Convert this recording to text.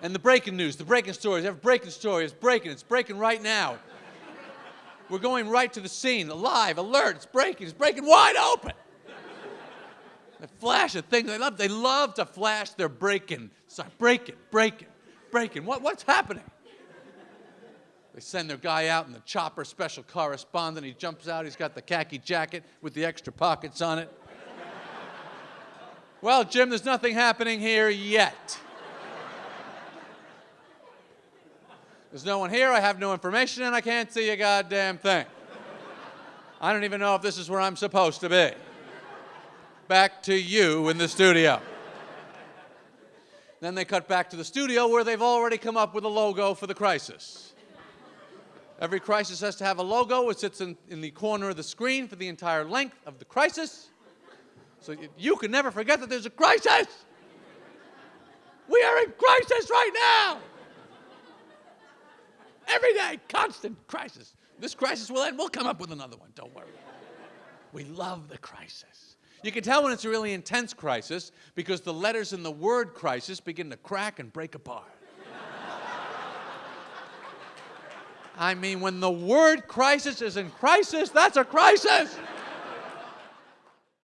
And the breaking news, the breaking stories, every breaking story is breaking. It's breaking right now. We're going right to the scene, alive, alert. It's breaking. It's breaking wide open. They flash at things. They love. They love to flash their breaking. Start breaking, breaking, breaking. What, what's happening? They send their guy out in the chopper, special correspondent. He jumps out. He's got the khaki jacket with the extra pockets on it. well, Jim, there's nothing happening here yet. There's no one here, I have no information, and I can't see a goddamn thing. I don't even know if this is where I'm supposed to be. Back to you in the studio. Then they cut back to the studio where they've already come up with a logo for the crisis. Every crisis has to have a logo. It sits in, in the corner of the screen for the entire length of the crisis. So you, you can never forget that there's a crisis. We are in crisis right now. Every day, constant crisis. This crisis will end. We'll come up with another one. Don't worry. We love the crisis. You can tell when it's a really intense crisis because the letters in the word crisis begin to crack and break apart. I mean, when the word crisis is in crisis, that's a crisis.